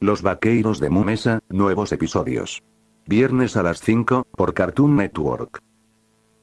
Los vaqueiros de Mumesa, nuevos episodios. Viernes a las 5, por Cartoon Network.